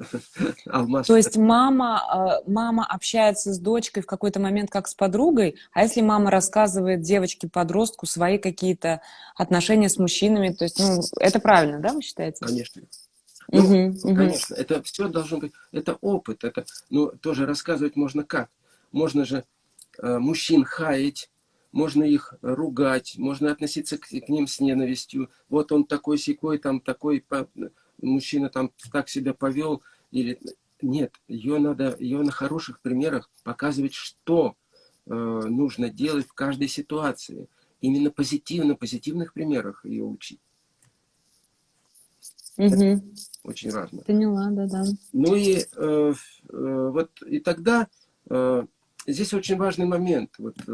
Алмаз. То есть мама, э, мама общается с дочкой в какой-то момент как с подругой, а если мама рассказывает девочке-подростку свои какие-то отношения с мужчинами, то есть, ну, это правильно, да, вы считаете? Конечно. Ну, угу, конечно, угу. это все должно быть, это опыт, это, ну, тоже рассказывать можно как. Можно же э, мужчин хаять, можно их ругать, можно относиться к, к ним с ненавистью. Вот он такой секой, там такой мужчина там так себя повел, или нет, ее надо, ее на хороших примерах показывать, что э, нужно делать в каждой ситуации. Именно позитивно, позитивных примерах ее учить. Угу. Очень важно. Поняла, да, да. Ну и э, э, вот и тогда э, здесь очень важный момент. Вот э,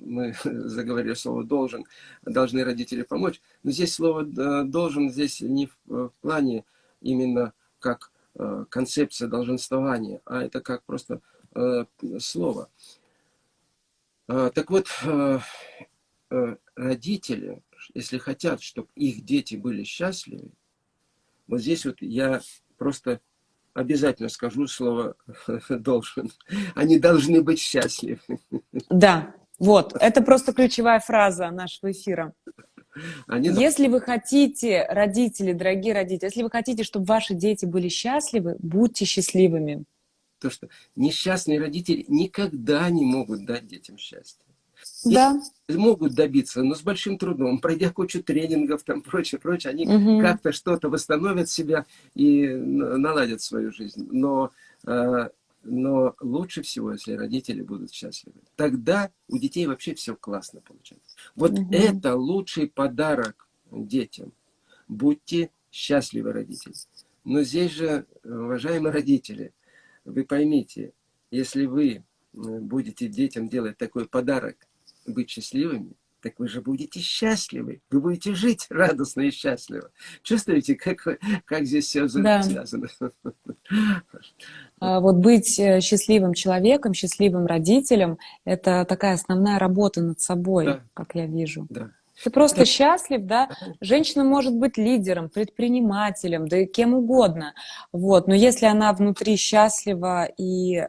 мы заговорили слово должен, должны родители помочь. Но здесь слово э, должен здесь не в, в плане именно как Э, концепция долженствования, а это как просто э, слово. Э, так вот, родители, если хотят, чтобы их дети были счастливы, вот здесь вот я просто обязательно скажу слово «должен». Они должны быть счастливы. Да, Вот, это просто ключевая фраза нашего эфира. Они... Если вы хотите, родители, дорогие родители, если вы хотите, чтобы ваши дети были счастливы, будьте счастливыми. То, что несчастные родители никогда не могут дать детям счастье. Да. И могут добиться, но с большим трудом, пройдя кучу тренингов, там прочее, прочее, они угу. как-то что-то восстановят себя и наладят свою жизнь. Но, э, но лучше всего, если родители будут счастливы. Тогда у детей вообще все классно получается. Вот угу. это лучший подарок детям. Будьте счастливы, родители. Но здесь же, уважаемые родители, вы поймите, если вы будете детям делать такой подарок, быть счастливыми, так вы же будете счастливы. Вы будете жить радостно и счастливо. Чувствуете, как, как здесь все да. связано? А вот быть э, счастливым человеком, счастливым родителем – это такая основная работа над собой, да. как я вижу. Да. Ты просто да. счастлив, да? Женщина может быть лидером, предпринимателем, да и кем угодно. Вот. Но если она внутри счастлива и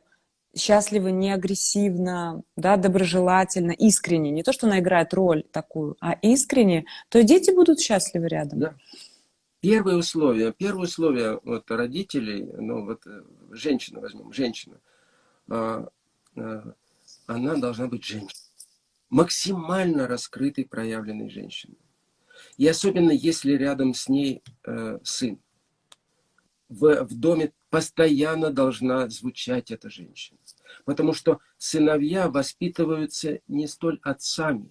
счастлива не агрессивно, да, доброжелательно, искренне. Не то, что она играет роль такую, а искренне, то дети будут счастливы рядом. Да. Первое условие, первое условие вот, родителей, ну вот э, женщина возьмем, женщина, а, а, она должна быть женщиной. Максимально раскрытой, проявленной женщиной. И особенно, если рядом с ней э, сын. В, в доме постоянно должна звучать эта женщина. Потому что сыновья воспитываются не столь отцами.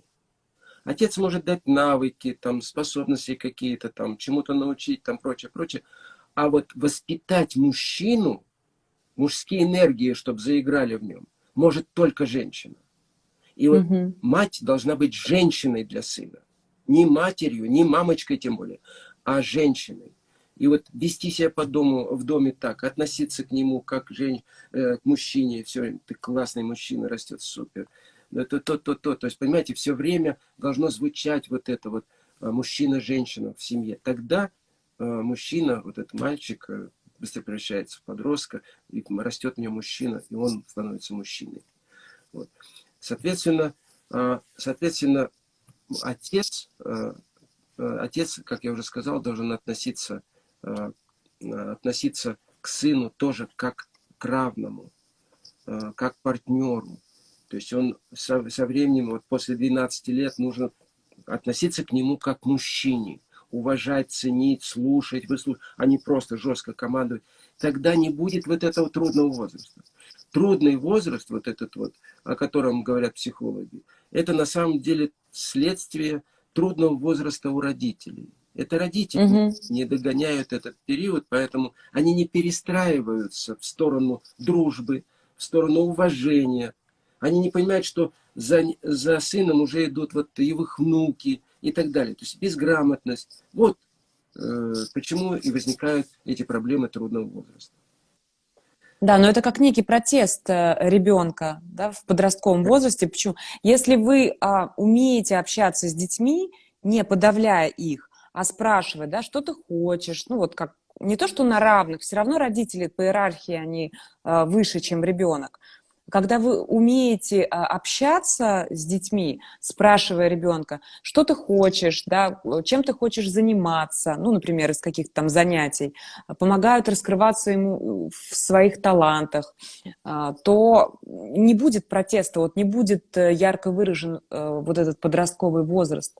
Отец может дать навыки, там, способности какие-то, там, чему-то научить, там, прочее, прочее. А вот воспитать мужчину, мужские энергии, чтобы заиграли в нем, может только женщина. И вот угу. мать должна быть женщиной для сына. Не матерью, не мамочкой тем более, а женщиной. И вот вести себя по дому, в доме так, относиться к нему как жен, э, к мужчине, все, ты классный мужчина, растет супер. Это то, есть, понимаете, все время должно звучать вот это вот э, мужчина-женщина в семье. Тогда э, мужчина, вот этот мальчик, э, быстро превращается в подростка, и растет в нем мужчина, и он становится мужчиной. Вот. Соответственно, э, соответственно, отец, э, э отец, как я уже сказал, должен относиться относиться к сыну тоже как к равному, э, как к партнеру. То есть он со, со временем, вот после 12 лет, нужно относиться к нему как к мужчине. Уважать, ценить, слушать, выслушать, а не просто жестко командовать. Тогда не будет вот этого трудного возраста. Трудный возраст, вот этот вот, о котором говорят психологи, это на самом деле следствие трудного возраста у родителей. Это родители угу. не догоняют этот период, поэтому они не перестраиваются в сторону дружбы, в сторону уважения. Они не понимают, что за, за сыном уже идут вот его внуки и так далее. То есть безграмотность. Вот э, почему и возникают эти проблемы трудного возраста. Да, но это как некий протест э, ребенка да, в подростковом возрасте. Почему? Если вы а, умеете общаться с детьми, не подавляя их, а спрашивать, да, что ты хочешь, ну вот как, не то, что на равных, все равно родители по иерархии, они э, выше, чем ребенок. Когда вы умеете а, общаться с детьми, спрашивая ребенка, что ты хочешь, да, чем ты хочешь заниматься, ну, например, из каких-то там занятий, помогают раскрываться ему в своих талантах, а, то не будет протеста, вот не будет э, ярко выражен э, вот этот подростковый возраст.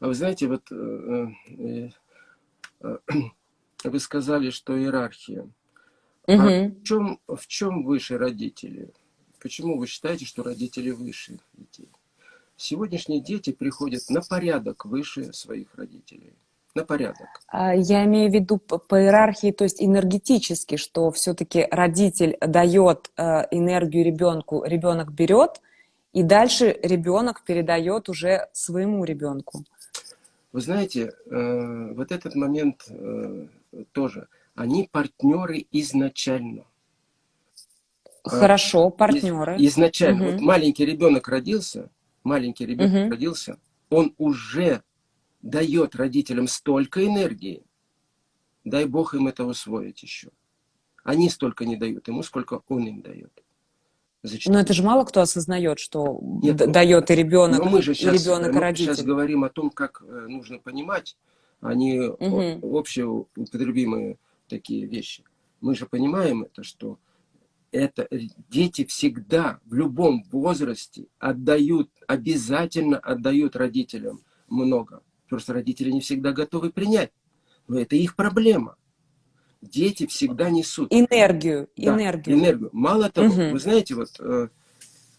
А вы знаете, вот э, э, э, вы сказали, что иерархия. Угу. А в чем, в чем выше родители? Почему вы считаете, что родители выше детей? Сегодняшние дети приходят на порядок выше своих родителей. На порядок. А, я имею в виду по иерархии, то есть энергетически, что все-таки родитель дает энергию ребенку, ребенок берет, и дальше ребенок передает уже своему ребенку. Вы знаете, э, вот этот момент э, тоже, они партнеры изначально. Хорошо, партнеры. Из, изначально. Угу. Вот маленький ребенок родился, маленький ребенок угу. родился, он уже дает родителям столько энергии, дай Бог им это усвоить еще. Они столько не дают ему, сколько он им дает. Зачастую. Но это же мало кто осознает, что Нет, дает и ребенок, мы же сейчас, и ребенок, мы родитель. сейчас говорим о том, как э, нужно понимать, а не угу. общеупотребимые такие вещи. Мы же понимаем это, что это дети всегда в любом возрасте отдают, обязательно отдают родителям много. Просто родители не всегда готовы принять. Но это их проблема. Дети всегда несут. Энергию. Да, энергию. энергию. Мало того, угу. вы знаете, вот э,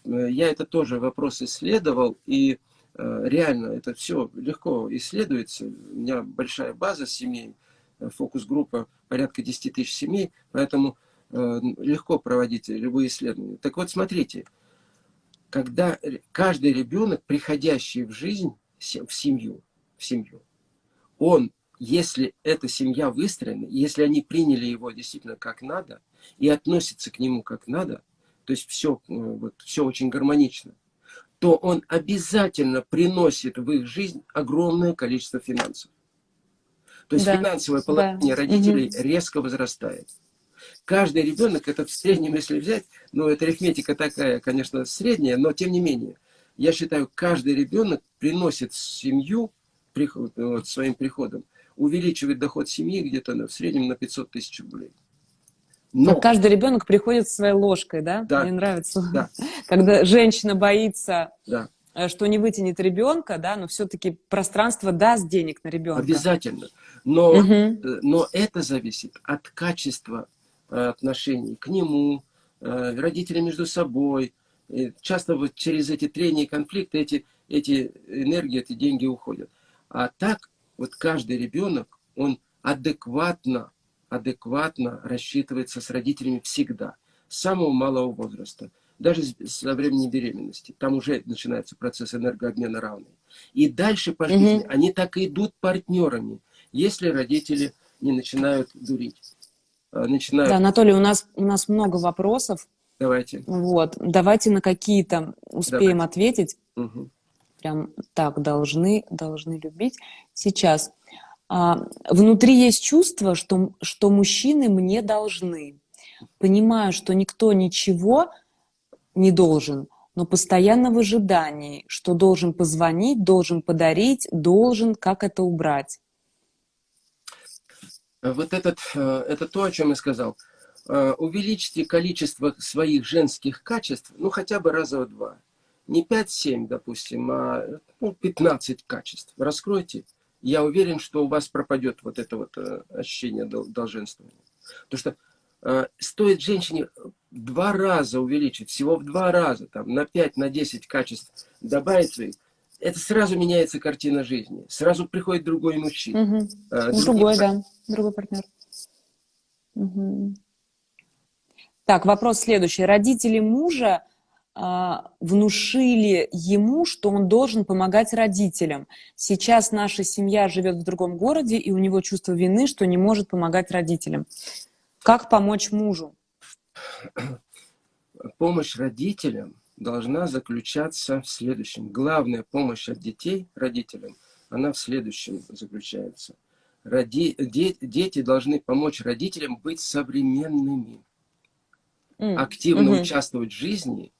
э, я это тоже вопрос исследовал, и э, реально это все легко исследуется. У меня большая база семей, фокус-группа порядка 10 тысяч семей, поэтому легко проводить любые исследования. Так вот, смотрите, когда каждый ребенок, приходящий в жизнь, в семью, в семью, он, если эта семья выстроена, если они приняли его действительно как надо и относятся к нему как надо, то есть все, э, вот, все очень гармонично, то он обязательно приносит в их жизнь огромное количество финансов. То есть да, финансовое положение да. родителей угу. резко возрастает каждый ребенок, это в среднем, если взять, ну, это арифметика такая, конечно, средняя, но тем не менее, я считаю, каждый ребенок приносит в семью приход, вот, своим приходом, увеличивает доход семьи где-то в среднем на 500 тысяч рублей. Но... Каждый ребенок приходит своей ложкой, да? да. Мне нравится. Да. Когда женщина боится, да. Э, что не вытянет ребенка, да, но все-таки пространство даст денег на ребенка. Обязательно. Но, угу. но это зависит от качества Э, отношений к нему, родители между собой. Часто вот через эти трения и конфликты эти, эти энергии, эти деньги уходят. А так вот каждый ребенок, он адекватно, адекватно рассчитывается с родителями всегда, с самого малого возраста, даже со времени беременности. Там уже начинается процесс энергообмена равный. И дальше по жизни угу. они так и идут партнерами, если родители не начинают дурить. Э, начинают... Да, Анатолий, у нас, у нас много вопросов. Давайте. Вот, давайте на какие-то успеем давайте. ответить. Угу. Прям так, должны, должны любить. Сейчас. А, внутри есть чувство, что, что мужчины мне должны. Понимаю, что никто ничего не должен, но постоянно в ожидании, что должен позвонить, должен подарить, должен, как это убрать. Вот этот, э, это то, о чем я сказал. Э, увеличьте количество своих женских качеств, ну, хотя бы раза в два. Не 5-7, допустим, а ну, 15 качеств. Раскройте. Я уверен, что у вас пропадет вот это вот э, ощущение долженствования. Потому что стоит женщине два раза увеличить, всего в два раза, там, на 5, на 10 качеств добавить своих, это сразу меняется картина жизни. Сразу приходит другой мужчина. Угу. А, другой, да, другой партнер. Угу. Так, вопрос следующий. Родители мужа внушили ему, что он должен помогать родителям. Сейчас наша семья живет в другом городе, и у него чувство вины, что не может помогать родителям. Как помочь мужу? Помощь родителям должна заключаться в следующем. Главная помощь от детей родителям, она в следующем заключается. Роди, де, дети должны помочь родителям быть современными, mm. активно mm -hmm. участвовать в жизни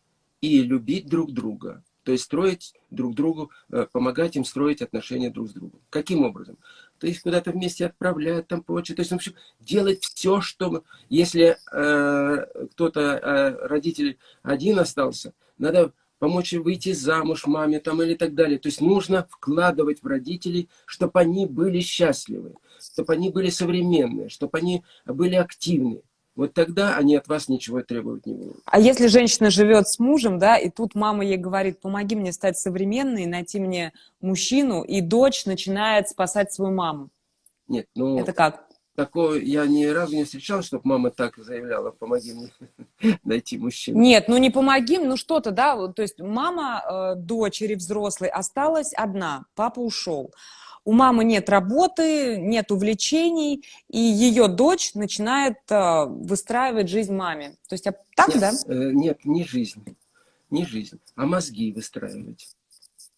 и любить друг друга. То есть строить друг другу, э, помогать им строить отношения друг с другом. Каким образом? То есть куда-то вместе отправлять, там прочее. То есть, в общем, делать все, что... Если э, кто-то, э, родитель один остался, надо помочь выйти замуж маме там или так далее. То есть нужно вкладывать в родителей, чтобы они были счастливы, чтобы они были современные, чтобы они были активны. Вот тогда они от вас ничего требовать не будут. А если женщина живет с мужем, да, и тут мама ей говорит, помоги мне стать современной, найти мне мужчину, и дочь начинает спасать свою маму. Нет, ну... Это как? Такое я ни разу не встречал, чтобы мама так заявляла, помоги мне найти мужчину. Нет, ну не помоги, ну что-то, да, то есть мама э, дочери взрослой осталась одна, папа ушел у мамы нет работы, нет увлечений, и ее дочь начинает э, выстраивать жизнь маме. То есть а так, нет, да? Э, нет, не жизнь, не жизнь, а мозги выстраивать.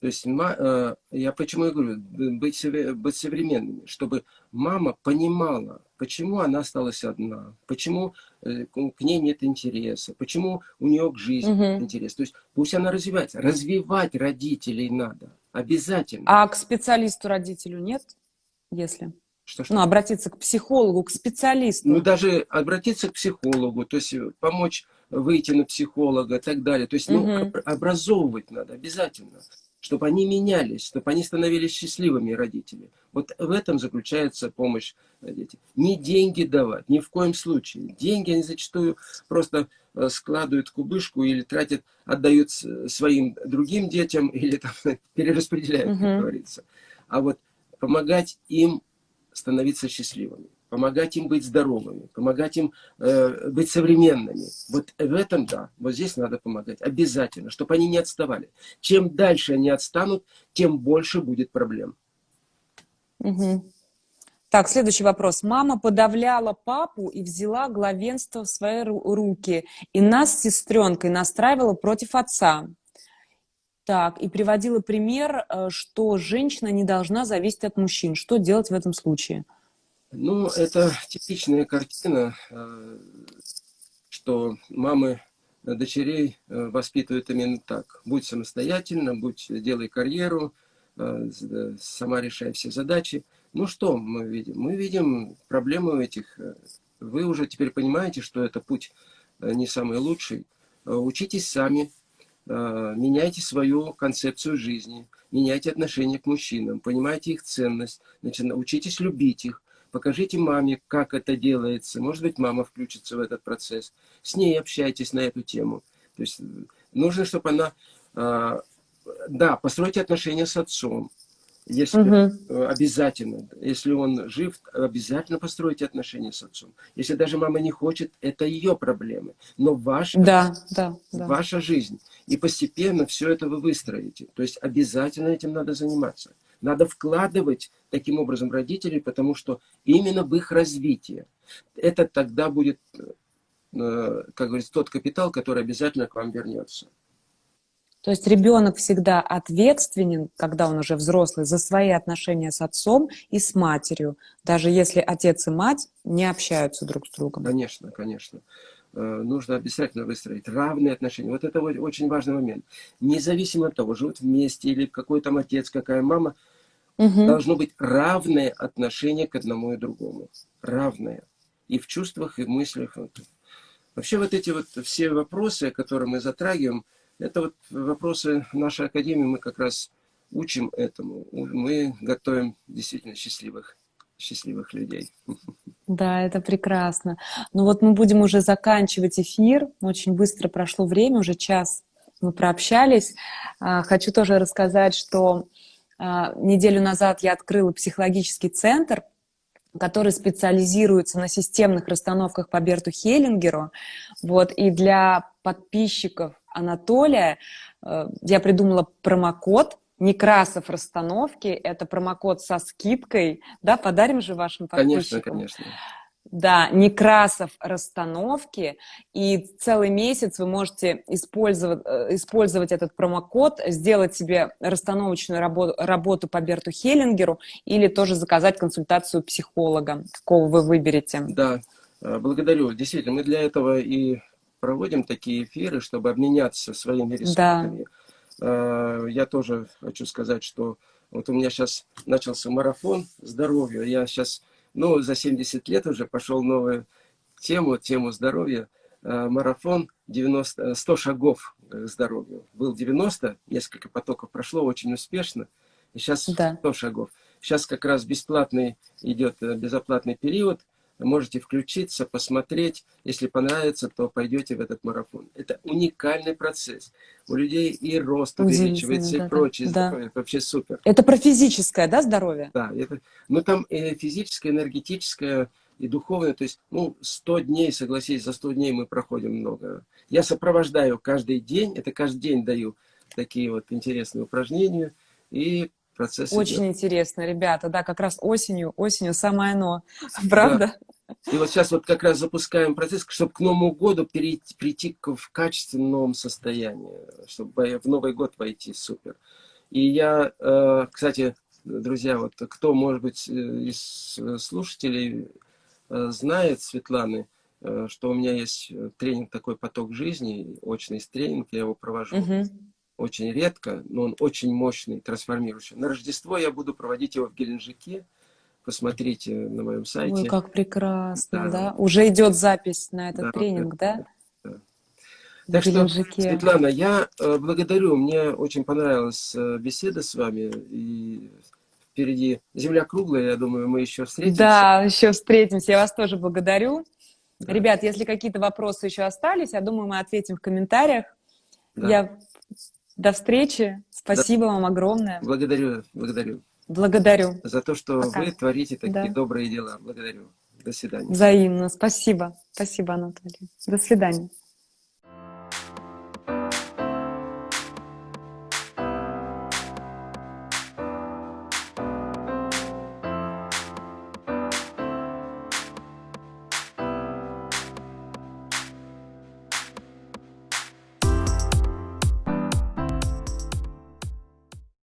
То есть э, я почему говорю, быть, быть современными, чтобы мама понимала, почему она осталась одна, почему к ней нет интереса, почему у нее к жизни угу. нет интереса. То есть пусть она развивается. Развивать родителей надо, обязательно. А к специалисту родителю нет, если? Что, что? Ну, обратиться к психологу, к специалисту. Ну, даже обратиться к психологу, то есть помочь выйти на психолога и так далее. То есть, угу. ну, образовывать надо обязательно чтобы они менялись, чтобы они становились счастливыми родителями. Вот в этом заключается помощь детям. Не деньги давать, ни в коем случае. Деньги они зачастую просто э, складывают в кубышку или тратят, отдают своим другим детям или там перераспределяют, как говорится. А вот помогать им становиться счастливыми помогать им быть здоровыми, помогать им э, быть современными. Вот в этом, да, вот здесь надо помогать. Обязательно, чтобы они не отставали. Чем дальше они отстанут, тем больше будет проблем. Угу. Так, следующий вопрос. Мама подавляла папу и взяла главенство в свои руки. И нас с сестренкой настраивала против отца. Так, и приводила пример, э, что женщина не должна зависеть от мужчин. Что делать в этом случае? Ну, это типичная картина, э, что мамы дочерей э, воспитывают именно так. Будь самостоятельно, будь, делай карьеру, сама решай все задачи. Ну что мы видим? Мы видим проблемы этих. Вы уже теперь понимаете, что это путь не самый лучший. Учитесь сами, меняйте свою концепцию жизни, меняйте отношение к мужчинам, понимайте их ценность, значит, учитесь любить их, покажите маме, как это делается. Может быть, мама включится в этот процесс. С ней общайтесь на эту тему. То есть э, нужно, чтобы она... Э, да, постройте отношения с отцом. Если угу. обязательно, если он жив, обязательно постройте отношения с отцом. Если даже мама не хочет, это ее проблемы. Но ваша, да, да, да. ваша жизнь. И постепенно все это вы выстроите. То есть обязательно этим надо заниматься. Надо вкладывать таким образом родителей, потому что именно в их развитие. Это тогда будет, э, как говорится, тот капитал, который обязательно к вам вернется. То есть ребенок всегда ответственен, когда он уже взрослый, за свои отношения с отцом и с матерью, даже если отец и мать не общаются друг с другом. Конечно, конечно. Э, нужно обязательно выстроить равные отношения. Вот это очень важный момент. Независимо от того, живут вместе или какой там отец, какая мама – Угу. Должно быть равное отношение к одному и другому. Равное. И в чувствах, и в мыслях. Вообще вот эти вот все вопросы, которые мы затрагиваем, это вот вопросы нашей академии, мы как раз учим этому. Мы готовим действительно счастливых, счастливых людей. Да, это прекрасно. Ну вот мы будем уже заканчивать эфир. Очень быстро прошло время, уже час мы прообщались. А, хочу тоже рассказать, что а, неделю назад я открыла психологический центр, который специализируется на системных расстановках по Берту Хеллингеру. Вот, и для подписчиков Анатолия э, я придумала промокод Некрасов расстановки. Это промокод со скидкой. Да, подарим же вашим подписчикам. Конечно, конечно. Да, Некрасов расстановки, и целый месяц вы можете использовать, э, использовать этот промокод, сделать себе расстановочную работу, работу по Берту Хеллингеру или тоже заказать консультацию психолога, какого вы выберете. Да, э, благодарю. Действительно, мы для этого и проводим такие эфиры, чтобы обменяться своими ресурсами. Да. Э, я тоже хочу сказать, что вот у меня сейчас начался марафон здоровья, я сейчас ну, за 70 лет уже пошел новую тему, тему здоровья. Э, марафон 90, 100 шагов к здоровью. Был 90, несколько потоков прошло очень успешно. И сейчас да. 100 шагов. Сейчас как раз бесплатный идет э, безоплатный период можете включиться, посмотреть. Если понравится, то пойдете в этот марафон. Это уникальный процесс. У людей и рост увеличивается, да, и прочее. Да. Здоровье. Это вообще супер. Это про физическое, да, здоровье? Да. Это, ну, там и физическое, энергетическое, и духовное. То есть, ну, 100 дней, согласись, за 100 дней мы проходим много. Я сопровождаю каждый день, это каждый день даю такие вот интересные упражнения. И процесс Очень идет. интересно, ребята, да, как раз осенью, осенью самое оно, правда? Да. И вот сейчас вот как раз запускаем процесс, чтобы к Новому году перейти, прийти к, в качественном состоянии, чтобы в Новый год войти, супер. И я, э, кстати, друзья, вот кто, может быть, э, из слушателей знает, Светланы, что у меня есть тренинг такой «Поток жизни», очный тренинг, я его провожу. Угу очень редко, но он очень мощный, трансформирующий. На Рождество я буду проводить его в Геленджике. Посмотрите на моем сайте. Ой, как прекрасно, да? да? Уже идет запись на этот да, тренинг, да? да? да. Так что, Светлана, я э, благодарю. Мне очень понравилась э, беседа с вами. И впереди земля круглая, я думаю, мы еще встретимся. Да, еще встретимся. Я вас тоже благодарю. Да. Ребят, если какие-то вопросы еще остались, я думаю, мы ответим в комментариях. Да. Я до встречи. Спасибо да. вам огромное. Благодарю, благодарю. Благодарю. За то, что Пока. вы творите такие да. добрые дела. Благодарю. До свидания. Взаимно. Спасибо. Спасибо, Анатолий. До свидания.